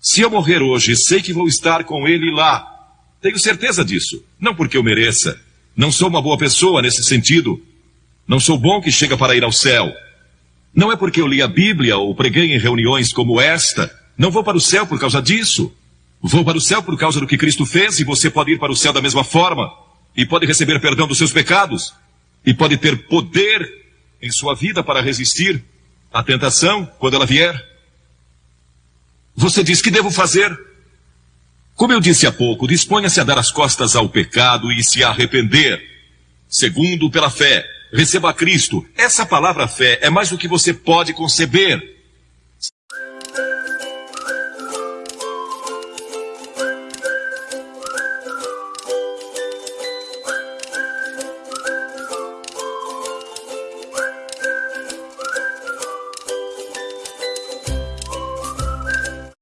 Se eu morrer hoje, sei que vou estar com ele lá. Tenho certeza disso. Não porque eu mereça. Não sou uma boa pessoa nesse sentido. Não sou bom que chega para ir ao céu. Não é porque eu li a Bíblia ou preguei em reuniões como esta. Não vou para o céu por causa disso. Vou para o céu por causa do que Cristo fez e você pode ir para o céu da mesma forma. E pode receber perdão dos seus pecados. E pode ter poder em sua vida para resistir à tentação quando ela vier. Você diz que devo fazer. Como eu disse há pouco, disponha-se a dar as costas ao pecado e se arrepender. Segundo, pela fé. Receba a Cristo. Essa palavra fé é mais do que você pode conceber.